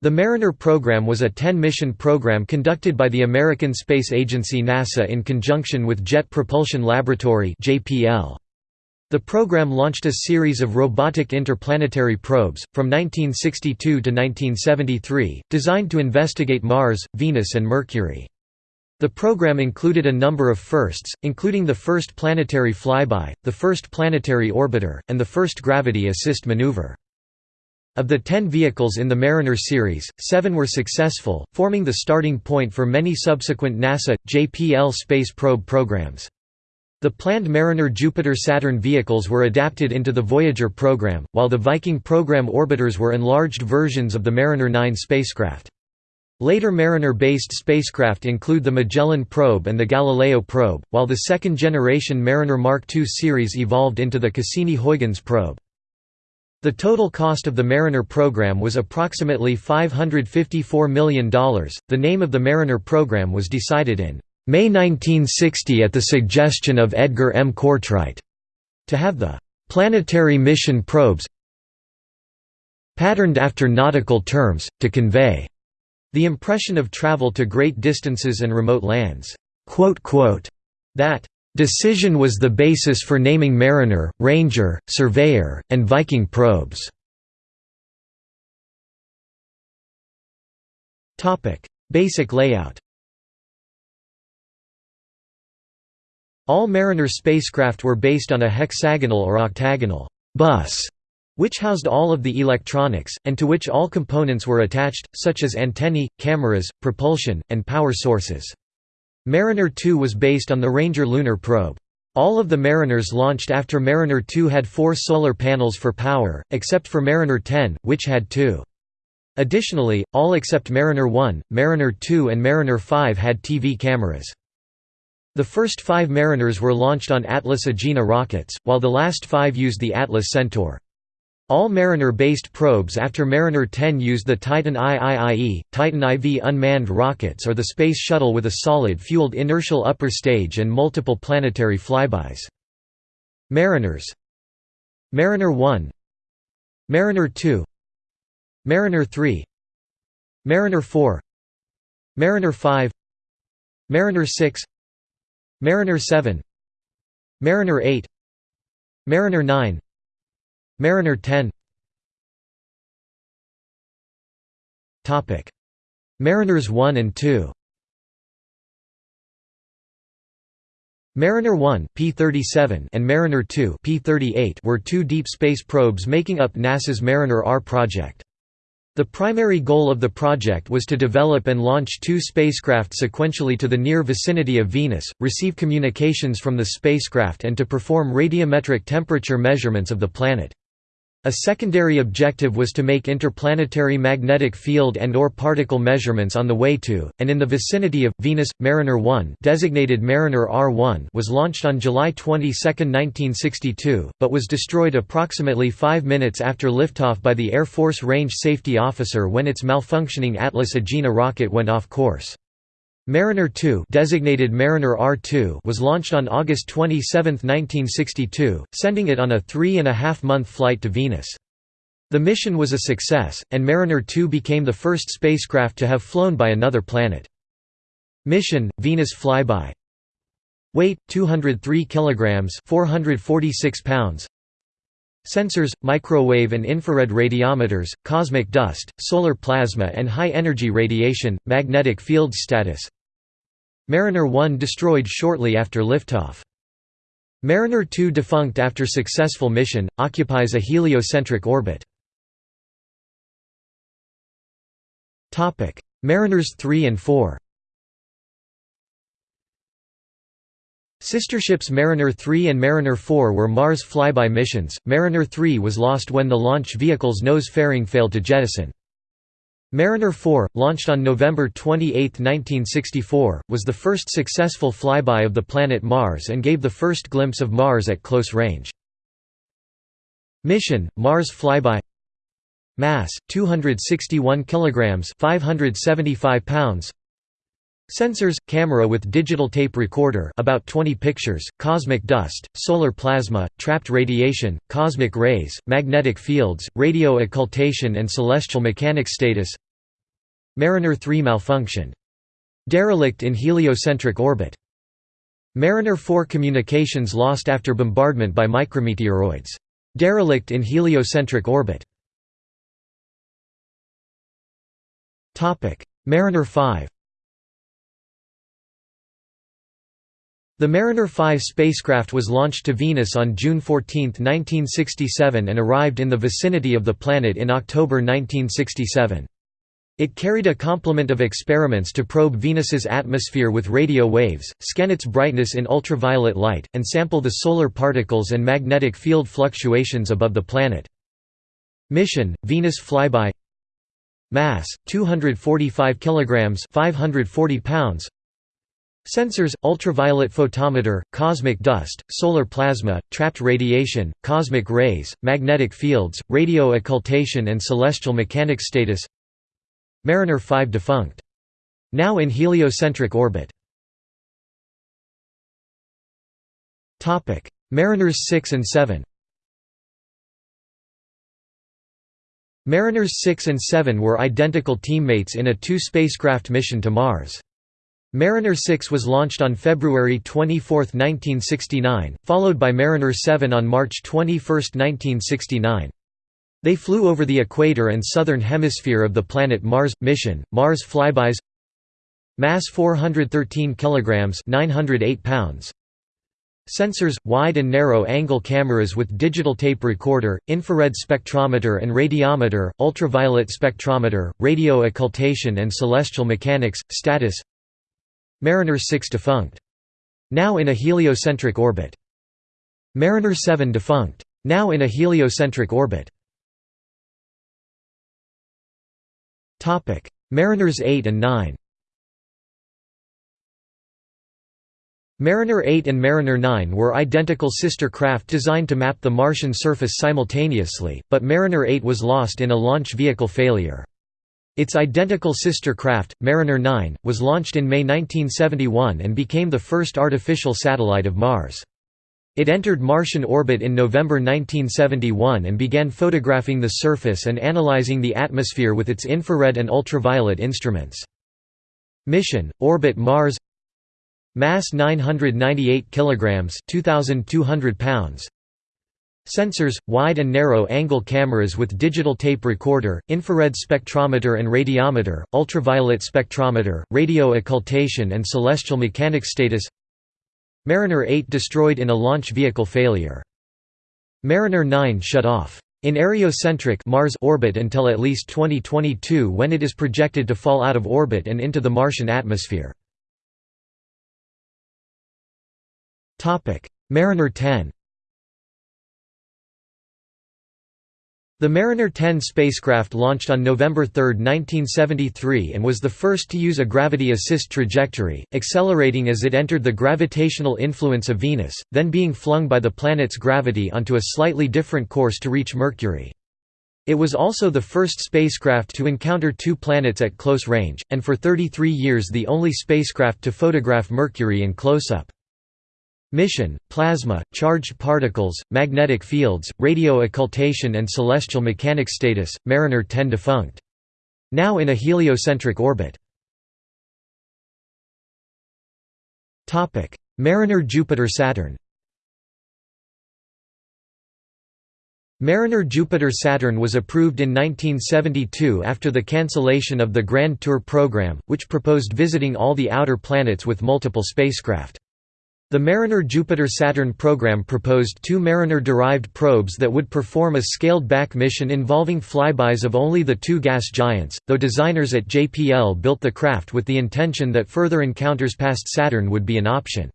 The Mariner program was a 10-mission program conducted by the American Space Agency NASA in conjunction with Jet Propulsion Laboratory. The program launched a series of robotic interplanetary probes, from 1962 to 1973, designed to investigate Mars, Venus and Mercury. The program included a number of firsts, including the first planetary flyby, the first planetary orbiter, and the first gravity assist maneuver. Of the ten vehicles in the Mariner series, seven were successful, forming the starting point for many subsequent NASA, JPL space probe programs. The planned Mariner Jupiter-Saturn vehicles were adapted into the Voyager program, while the Viking program orbiters were enlarged versions of the Mariner 9 spacecraft. Later Mariner-based spacecraft include the Magellan probe and the Galileo probe, while the second-generation Mariner Mark II series evolved into the Cassini-Huygens probe. The total cost of the Mariner program was approximately $554 million. The name of the Mariner program was decided in May 1960 at the suggestion of Edgar M. Cortright to have the planetary mission probes patterned after nautical terms, to convey the impression of travel to great distances and remote lands. That Decision was the basis for naming Mariner, Ranger, Surveyor, and Viking probes. Basic layout All Mariner spacecraft were based on a hexagonal or octagonal bus, which housed all of the electronics, and to which all components were attached, such as antennae, cameras, propulsion, and power sources. Mariner 2 was based on the Ranger lunar probe. All of the Mariners launched after Mariner 2 had four solar panels for power, except for Mariner 10, which had two. Additionally, all except Mariner 1, Mariner 2 and Mariner 5 had TV cameras. The first five Mariners were launched on Atlas Agena rockets, while the last five used the Atlas Centaur. All Mariner-based probes after Mariner 10 used the Titan IIIE, Titan IV unmanned rockets or the Space Shuttle with a solid-fueled inertial upper stage and multiple planetary flybys. Mariners. Mariner 1 Mariner 2 Mariner 3 Mariner 4 Mariner 5 Mariner 6 Mariner 7 Mariner 8 Mariner 9 Mariner 10 Mariners 1 and 2 Mariner 1 P37 and Mariner 2 P38 were two deep space probes making up NASA's Mariner R project. The primary goal of the project was to develop and launch two spacecraft sequentially to the near vicinity of Venus, receive communications from the spacecraft and to perform radiometric temperature measurements of the planet. A secondary objective was to make interplanetary magnetic field and or particle measurements on the way to, and in the vicinity of, Venus. Mariner 1 designated Mariner R1 was launched on July 22, 1962, but was destroyed approximately five minutes after liftoff by the Air Force Range Safety Officer when its malfunctioning Atlas Agena rocket went off course. Mariner 2 designated Mariner R2 was launched on August 27, 1962, sending it on a three-and-a-half-month flight to Venus. The mission was a success, and Mariner 2 became the first spacecraft to have flown by another planet. Mission, Venus flyby Weight, 203 kg 446 pounds Sensors, microwave and infrared radiometers, cosmic dust, solar plasma and high-energy radiation, magnetic field status Mariner 1 destroyed shortly after liftoff. Mariner 2 defunct after successful mission, occupies a heliocentric orbit. Mariners 3 and 4 Sister ships Mariner 3 and Mariner 4 were Mars flyby missions. Mariner 3 was lost when the launch vehicle's nose fairing failed to jettison. Mariner 4, launched on November 28, 1964, was the first successful flyby of the planet Mars and gave the first glimpse of Mars at close range. Mission: Mars flyby. Mass: 261 kilograms, 575 pounds. Sensors, camera with digital tape recorder about 20 pictures, cosmic dust, solar plasma, trapped radiation, cosmic rays, magnetic fields, radio occultation and celestial mechanics status Mariner 3 malfunctioned. Derelict in heliocentric orbit. Mariner 4 communications lost after bombardment by micrometeoroids. Derelict in heliocentric orbit. Mariner 5 The Mariner 5 spacecraft was launched to Venus on June 14, 1967 and arrived in the vicinity of the planet in October 1967. It carried a complement of experiments to probe Venus's atmosphere with radio waves, scan its brightness in ultraviolet light, and sample the solar particles and magnetic field fluctuations above the planet. Mission: Venus flyby. Mass: 245 kilograms, 540 pounds. Sensors, ultraviolet photometer, cosmic dust, solar plasma, trapped radiation, cosmic rays, magnetic fields, radio occultation and celestial mechanics status Mariner 5 defunct. Now in heliocentric orbit. Mariners 6 and 7 Mariners 6 and 7 were identical teammates in a two-spacecraft mission to Mars. Mariner 6 was launched on February 24, 1969, followed by Mariner 7 on March 21, 1969. They flew over the equator and southern hemisphere of the planet Mars. Mission: Mars flybys. Mass 413 kilograms, 908 pounds. Sensors, wide and narrow angle cameras with digital tape recorder, infrared spectrometer and radiometer, ultraviolet spectrometer, radio occultation and celestial mechanics. Status Mariner 6 defunct. Now in a heliocentric orbit. Mariner 7 defunct. Now in a heliocentric orbit. Mariners 8 and 9 Mariner 8 and Mariner 9 were identical sister craft designed to map the Martian surface simultaneously, but Mariner 8 was lost in a launch vehicle failure. Its identical sister craft, Mariner 9, was launched in May 1971 and became the first artificial satellite of Mars. It entered Martian orbit in November 1971 and began photographing the surface and analyzing the atmosphere with its infrared and ultraviolet instruments. Mission: Orbit Mars. Mass 998 kilograms, 2200 pounds. Sensors, wide and narrow angle cameras with digital tape recorder, infrared spectrometer and radiometer, ultraviolet spectrometer, radio occultation and celestial mechanics status Mariner 8 destroyed in a launch vehicle failure. Mariner 9 shut off in areocentric Mars orbit until at least 2022 when it is projected to fall out of orbit and into the Martian atmosphere. Mariner 10 The Mariner 10 spacecraft launched on November 3, 1973 and was the first to use a gravity assist trajectory, accelerating as it entered the gravitational influence of Venus, then being flung by the planet's gravity onto a slightly different course to reach Mercury. It was also the first spacecraft to encounter two planets at close range, and for 33 years the only spacecraft to photograph Mercury in close-up. Mission, plasma, charged particles, magnetic fields, radio occultation and celestial mechanics status, Mariner 10 defunct. Now in a heliocentric orbit. Mariner Jupiter-Saturn Mariner Jupiter-Saturn was approved in 1972 after the cancellation of the Grand Tour program, which proposed visiting all the outer planets with multiple spacecraft. The Mariner Jupiter-Saturn program proposed two Mariner-derived probes that would perform a scaled-back mission involving flybys of only the two gas giants, though designers at JPL built the craft with the intention that further encounters past Saturn would be an option.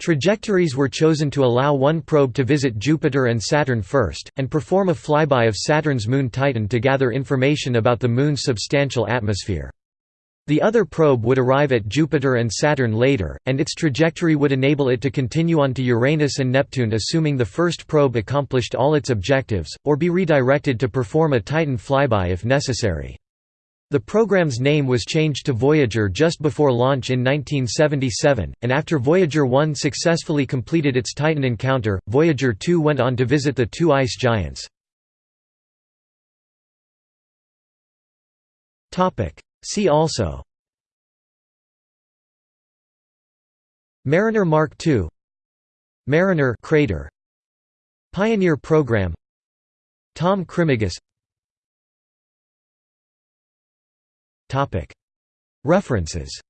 Trajectories were chosen to allow one probe to visit Jupiter and Saturn first, and perform a flyby of Saturn's moon Titan to gather information about the Moon's substantial atmosphere. The other probe would arrive at Jupiter and Saturn later, and its trajectory would enable it to continue on to Uranus and Neptune assuming the first probe accomplished all its objectives, or be redirected to perform a Titan flyby if necessary. The program's name was changed to Voyager just before launch in 1977, and after Voyager 1 successfully completed its Titan encounter, Voyager 2 went on to visit the two ice giants. See also Mariner Mark II Mariner crater Pioneer program Tom Krimigis References